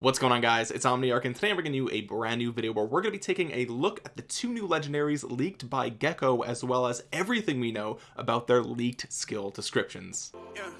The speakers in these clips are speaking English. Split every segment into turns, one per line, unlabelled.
what's going on guys? It's omniarch and today i'm bringing you a brand new video where we're going to be taking a look at the two new legendaries leaked by gecko as well as everything we know about their leaked skill descriptions. Yeah,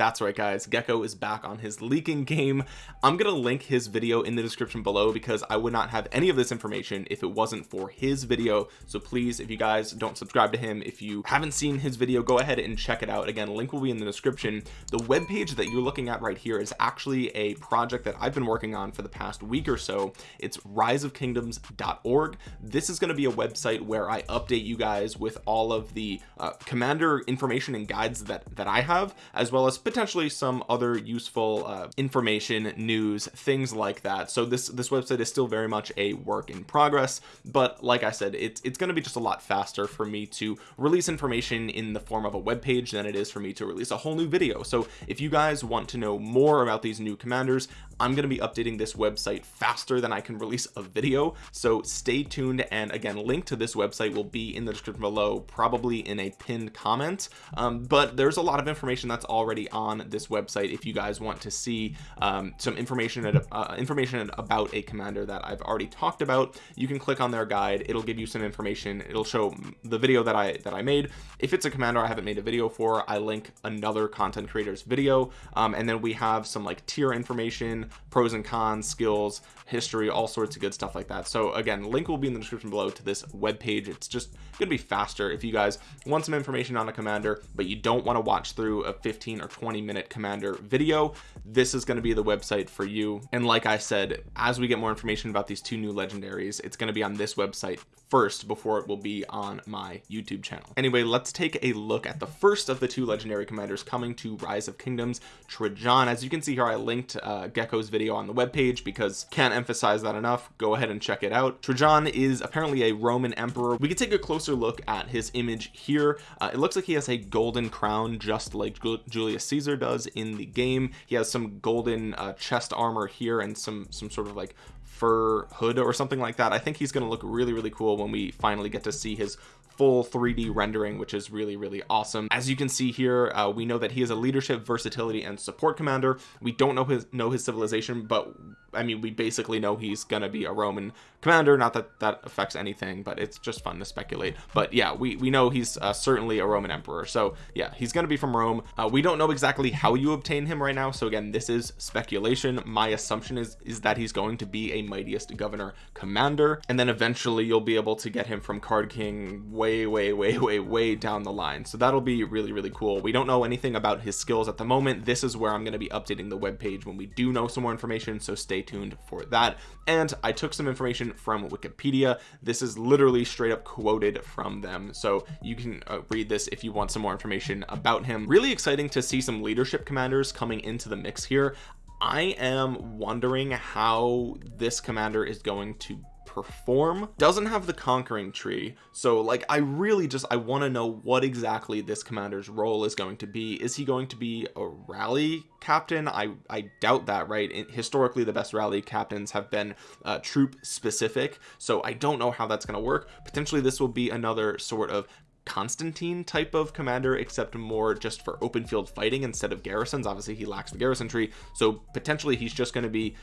that's right guys. Gecko is back on his leaking game. I'm gonna link his video in the description below because i would not have any of this information if it wasn't for his video. So please if you guys don't subscribe to him if you haven't seen his video go ahead and check it out. Again link will be in the description. The web page that you're looking at right here is actually a project that i've been working on for the past week or so. It's riseofkingdoms.org this is going to be a website where i update you guys with all of the uh, commander information and guides that that i have as well as potentially some other useful uh, information news things like that. So this this website is still very much a work in progress but like I said it's it's going to be just a lot faster for me to release information in the form of a web page than it is for me to release a whole new video. So if you guys want to know more about these new commanders I'm going to be updating this website faster than I can release a video. So stay tuned and again link to this website will be in the description below probably in a pinned comment. Um, but there's a lot of information that's already on this website if you guys want to see um, some information uh, information about a commander that I've already talked about. You can click on their guide. It'll give you some information. It'll show the video that I that I made. If it's a commander I haven't made a video for I link another content creators video. Um, and then we have some like tier information pros and cons skills history all sorts of good stuff like that. So again link will be in the description below to this web page. It's just gonna be faster if you guys want some information on a commander but you don't want to watch through a 15 or 20 minute commander video. This is going to be the website for you. And like I said as we get more information about these two new legendaries it's going to be on this website first before it will be on my YouTube channel. Anyway let's take a look at the first of the two legendary commanders coming to rise of kingdoms Trajan as you can see here I linked uh, Gecko's video on the web page because can't emphasize that enough. Go ahead and check it out. Trajan is apparently a Roman emperor. We can take a closer look at his image here. Uh, it looks like he has a golden crown just like Julius Caesar does in the game. He has some golden uh, chest armor here and some some sort of like fur hood or something like that. I think he's going to look really really cool when we finally get to see his full 3d rendering which is really really awesome. As you can see here uh, we know that he is a leadership versatility and support commander. We don't know his know his civilization but I mean we basically know he's gonna be a Roman commander. Not that that affects anything but it's just fun to speculate. But yeah we we know he's uh, certainly a Roman emperor. So yeah he's gonna be from Rome. Uh, we don't know exactly how you obtain him right now. So again this is speculation. My assumption is is that he's going to be a mightiest governor commander and then eventually you'll be able to get him from card king way way way way way way down the line. So that'll be really really cool. We don't know anything about his skills at the moment. This is where I'm going to be updating the web page when we do know some more information so stay tuned for that. And I took some information from Wikipedia. This is literally straight up quoted from them. So you can uh, read this if you want some more information about him. Really exciting to see some leadership commanders coming into the mix here. I am wondering how this commander is going to perform doesn't have the conquering tree. So like I really just I want to know what exactly this commander's role is going to be. Is he going to be a rally captain? I I doubt that right? Historically the best rally captains have been uh, troop specific. So I don't know how that's going to work. Potentially this will be another sort of Constantine type of commander except more just for open field fighting instead of garrisons. Obviously he lacks the garrison tree. So potentially he's just going to be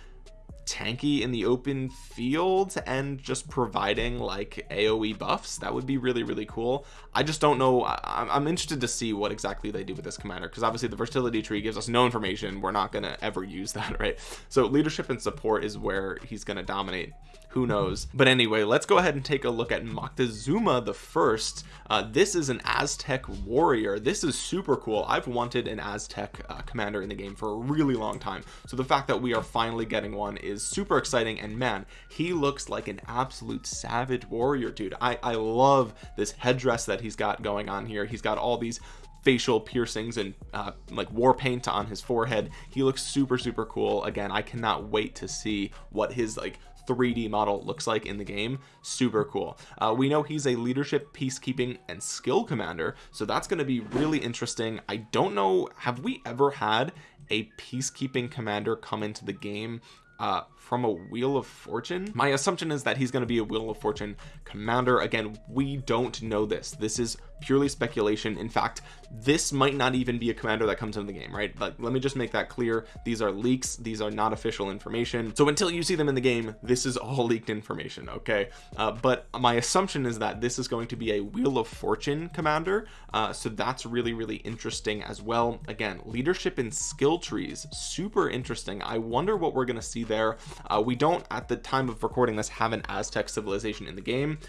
tanky in the open field and just providing like aoe buffs. That would be really really cool. I just don't know. I, am interested to see what exactly they do with this commander because obviously the versatility tree gives us no information. We're not going to ever use that right? So leadership and support is where he's going to dominate who knows? But anyway let's go ahead and take a look at Moctezuma the first. Uh, this is an Aztec warrior. This is super cool. I've wanted an Aztec uh, commander in the game for a really long time. So the fact that we are finally getting one is super exciting and man he looks like an absolute savage warrior dude. I I love this headdress that he's got going on here. He's got all these facial piercings and uh, like war paint on his forehead. He looks super super cool. Again I cannot wait to see what his like 3d model looks like in the game. Super cool. Uh, we know he's a leadership peacekeeping and skill commander so that's going to be really interesting. I don't know have we ever had a peacekeeping commander come into the game uh, from a wheel of fortune? My assumption is that he's going to be a wheel of fortune commander. Again we don't know this. This is purely speculation. In fact this might not even be a commander that comes into the game right? But let me just make that clear. These are leaks. These are not official information. So until you see them in the game this is all leaked information okay? Uh, but my assumption is that this is going to be a wheel of fortune commander. Uh, so that's really really interesting as well. Again leadership and skill trees super interesting. I wonder what we're gonna see there. Uh, we don't at the time of recording this have an Aztec civilization in the game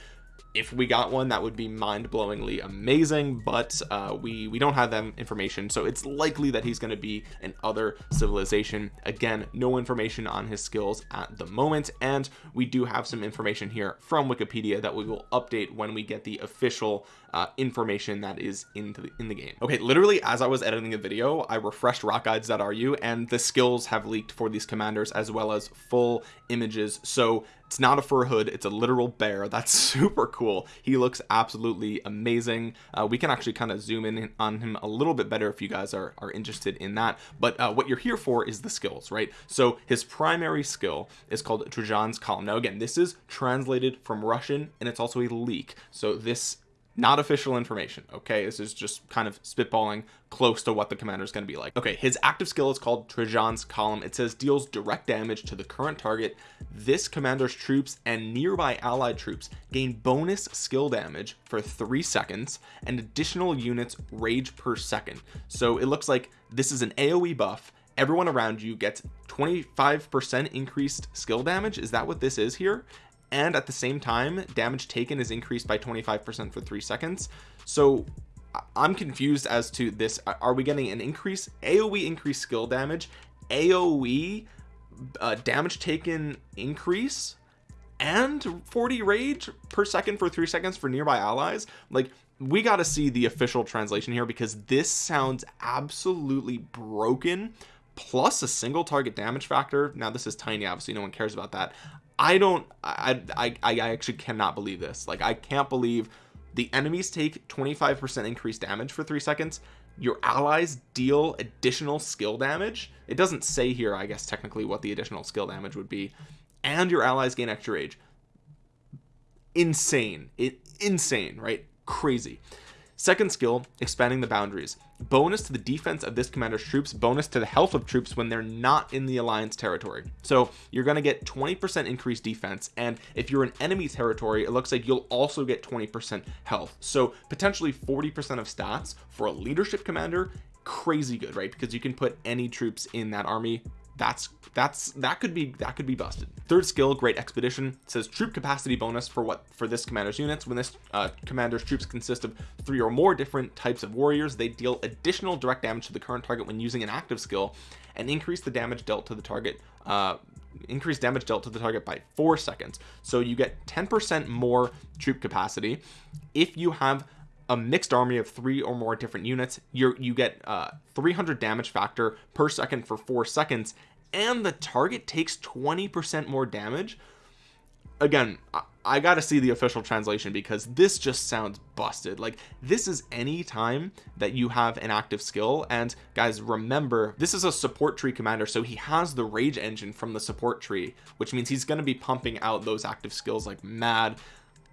if we got one that would be mind-blowingly amazing but uh, we we don't have that information so it's likely that he's going to be an other civilization. Again no information on his skills at the moment and we do have some information here from Wikipedia that we will update when we get the official uh, information that is into the, in the game. Okay literally as I was editing a video I refreshed rockguides.ru and the skills have leaked for these commanders as well as full images so it's not a fur hood it's a literal bear. That's super cool. He looks absolutely amazing. Uh, we can actually kind of zoom in on him a little bit better if you guys are, are interested in that. But uh, what you're here for is the skills right? So his primary skill is called Trajan's column. Now again this is translated from Russian and it's also a leak so this not official information okay? This is just kind of spitballing close to what the commander is going to be like. Okay his active skill is called Trajan's column. It says deals direct damage to the current target. This commander's troops and nearby allied troops gain bonus skill damage for three seconds and additional units rage per second. So it looks like this is an aoe buff. Everyone around you gets 25 percent increased skill damage. Is that what this is here and at the same time damage taken is increased by 25% for three seconds. So I'm confused as to this. Are we getting an increase? AoE increase skill damage. AoE uh, damage taken increase. And 40 rage per second for three seconds for nearby allies. Like we got to see the official translation here because this sounds absolutely broken. Plus a single target damage factor. Now this is tiny obviously no one cares about that I don't I, I I actually cannot believe this. Like I can't believe the enemies take 25% increased damage for three seconds. Your allies deal additional skill damage. It doesn't say here I guess technically what the additional skill damage would be. And your allies gain extra rage. Insane. It insane right? Crazy second skill expanding the boundaries. Bonus to the defense of this commander's troops bonus to the health of troops when they're not in the alliance territory. So you're going to get 20 percent increased defense and if you're in enemy territory it looks like you'll also get 20 percent health. So potentially 40 percent of stats for a leadership commander crazy good right? Because you can put any troops in that army that's that's that could be that could be busted. Third skill great expedition. Says troop capacity bonus for what for this commander's units. When this uh, commander's troops consist of three or more different types of warriors they deal additional direct damage to the current target when using an active skill and increase the damage dealt to the target uh increase damage dealt to the target by four seconds. So you get 10 percent more troop capacity if you have a mixed army of three or more different units. You you get uh 300 damage factor per second for four seconds and the target takes 20 percent more damage. Again I, I gotta see the official translation because this just sounds busted. Like this is any time that you have an active skill and guys remember this is a support tree commander so he has the rage engine from the support tree which means he's going to be pumping out those active skills like mad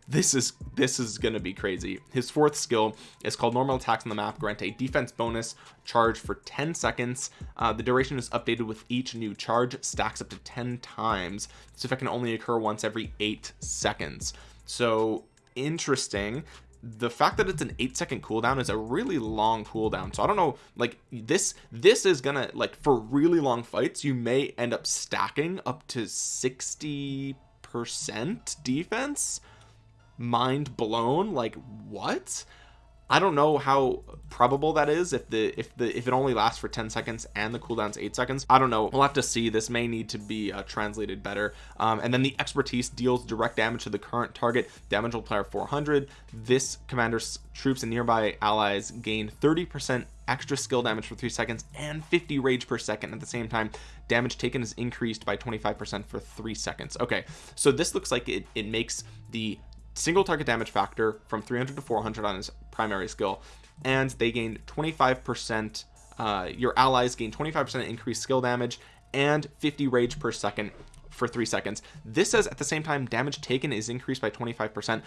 this is this is gonna be crazy. His fourth skill is called normal attacks on the map. Grant a defense bonus charge for 10 seconds. Uh, the duration is updated with each new charge stacks up to 10 times. This effect can only occur once every eight seconds. So interesting. The fact that it's an eight second cooldown is a really long cooldown. So I don't know like this this is gonna like for really long fights you may end up stacking up to 60 percent defense mind blown like what? I don't know how probable that is if the if the if it only lasts for 10 seconds and the cooldown's eight seconds. I don't know. We'll have to see. This may need to be uh, translated better. Um, and then the expertise deals direct damage to the current target. Damage will multiplier 400 this commander's troops and nearby allies gain 30 percent extra skill damage for three seconds and 50 rage per second at the same time. Damage taken is increased by 25 percent for three seconds. Okay. So this looks like it, it makes the single target damage factor from 300 to 400 on his primary skill and they gain 25 percent uh, your allies gain 25 percent increased skill damage and 50 rage per second for three seconds. This says at the same time damage taken is increased by 25 percent.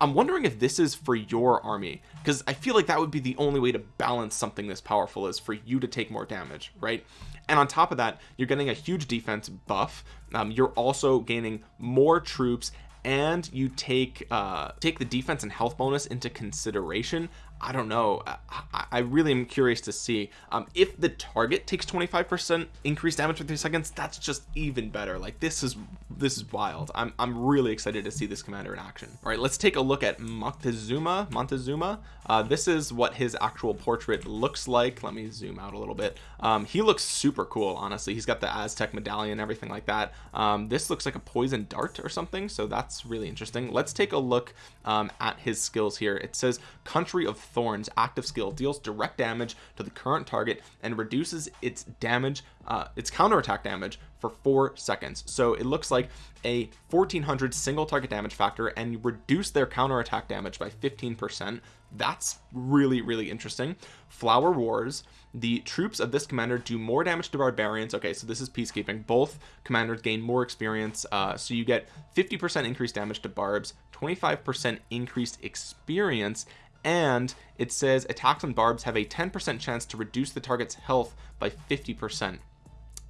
I'm wondering if this is for your army because I feel like that would be the only way to balance something this powerful is for you to take more damage right? And on top of that you're getting a huge defense buff. Um, you're also gaining more troops and you take uh take the defense and health bonus into consideration I don't know. I, I really am curious to see um, if the target takes 25% increased damage for three seconds that's just even better. Like this is this is wild. I'm, I'm really excited to see this commander in action. All right let's take a look at Montezuma Montezuma. Uh, this is what his actual portrait looks like. Let me zoom out a little bit. Um, he looks super cool honestly. He's got the Aztec medallion everything like that. Um, this looks like a poison dart or something so that's really interesting. Let's take a look um, at his skills here. It says country of thorns active skill deals direct damage to the current target and reduces its damage uh, its counterattack damage for four seconds. So it looks like a 1400 single target damage factor and you reduce their counterattack damage by 15 percent. That's really really interesting. Flower wars the troops of this commander do more damage to barbarians. Okay so this is peacekeeping. Both commanders gain more experience uh, so you get 50 percent increased damage to barbs 25 percent increased experience and it says attacks on barbs have a 10% chance to reduce the target's health by 50%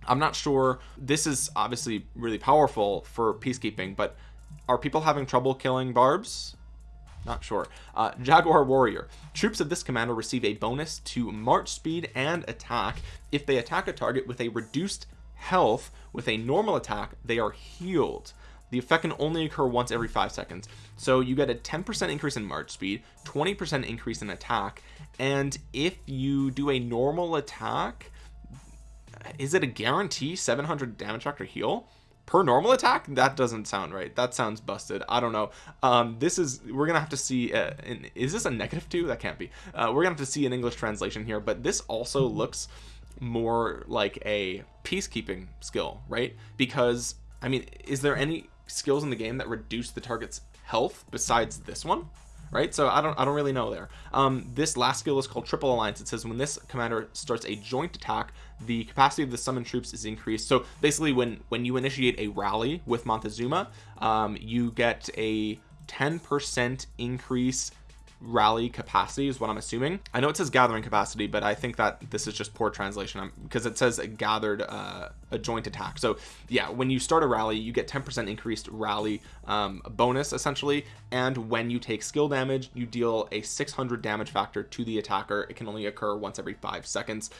I'm not sure this is obviously really powerful for peacekeeping but are people having trouble killing barbs? Not sure. Uh, jaguar warrior. Troops of this commander receive a bonus to march speed and attack. If they attack a target with a reduced health with a normal attack they are healed the effect can only occur once every five seconds. So you get a 10% increase in march speed 20% increase in attack and if you do a normal attack is it a guarantee 700 damage factor heal? Per normal attack? That doesn't sound right. That sounds busted. I don't know. Um this is we're gonna have to see uh, is this a negative two? That can't be. Uh, we're gonna have to see an English translation here but this also looks more like a peacekeeping skill right? Because I mean is there any skills in the game that reduce the target's health besides this one right? So I don't I don't really know there. Um this last skill is called triple alliance. It says when this commander starts a joint attack the capacity of the summoned troops is increased. So basically when when you initiate a rally with Montezuma um you get a 10 percent increase rally capacity is what I'm assuming. I know it says gathering capacity but I think that this is just poor translation. Because it says gathered uh, a joint attack. So yeah when you start a rally you get 10% increased rally um, bonus essentially. And when you take skill damage you deal a 600 damage factor to the attacker. It can only occur once every five seconds.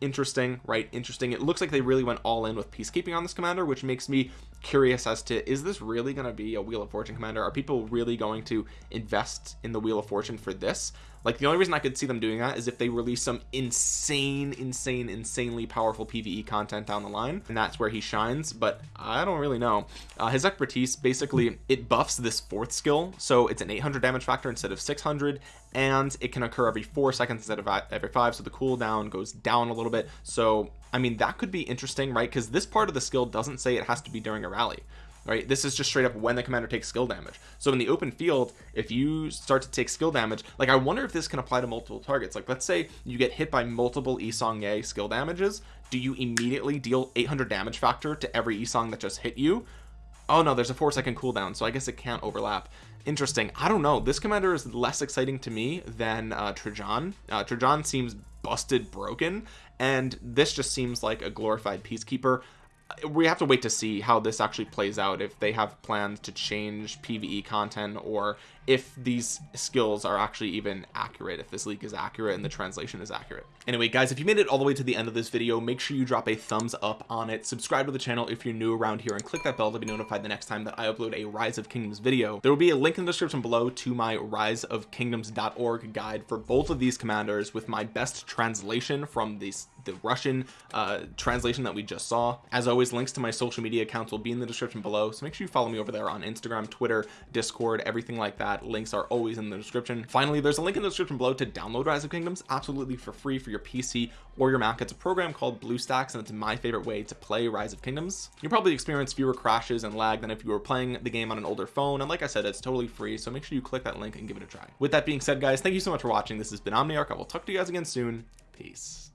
Interesting right? Interesting. It looks like they really went all in with peacekeeping on this commander which makes me curious as to is this really going to be a wheel of fortune commander? Are people really going to invest in the wheel of fortune for this? Like the only reason I could see them doing that is if they release some insane insane insanely powerful PvE content down the line and that's where he shines but I don't really know. Uh, his expertise basically it buffs this fourth skill so it's an 800 damage factor instead of 600 and it can occur every four seconds instead of every five so the cooldown goes down a little bit. So I mean that could be interesting right? Because this part of the skill doesn't say it has to be during a rally right? This is just straight up when the commander takes skill damage. So in the open field if you start to take skill damage like I wonder if this can apply to multiple targets. Like let's say you get hit by multiple Yi Seong-Gye skill damages do you immediately deal 800 damage factor to every Isong that just hit you? Oh no there's a four second cooldown so I guess it can't overlap. Interesting. I don't know. This commander is less exciting to me than uh, Trajan uh, Trajan seems busted broken and this just seems like a glorified peacekeeper. We have to wait to see how this actually plays out if they have plans to change PvE content or if these skills are actually even accurate if this leak is accurate and the translation is accurate. Anyway guys if you made it all the way to the end of this video make sure you drop a thumbs up on it. Subscribe to the channel if you're new around here and click that bell to be notified the next time that I upload a rise of kingdoms video. There will be a link in the description below to my rise of kingdoms.org guide for both of these commanders with my best translation from these the Russian uh, translation that we just saw. As always links to my social media accounts will be in the description below so make sure you follow me over there on Instagram Twitter Discord everything like that links are always in the description. Finally there's a link in the description below to download rise of kingdoms absolutely for free for your pc or your mac. It's a program called bluestacks and it's my favorite way to play rise of kingdoms. You probably experience fewer crashes and lag than if you were playing the game on an older phone and like i said it's totally free so make sure you click that link and give it a try. With that being said guys thank you so much for watching. This has been omniarch. I will talk to you guys again soon. Peace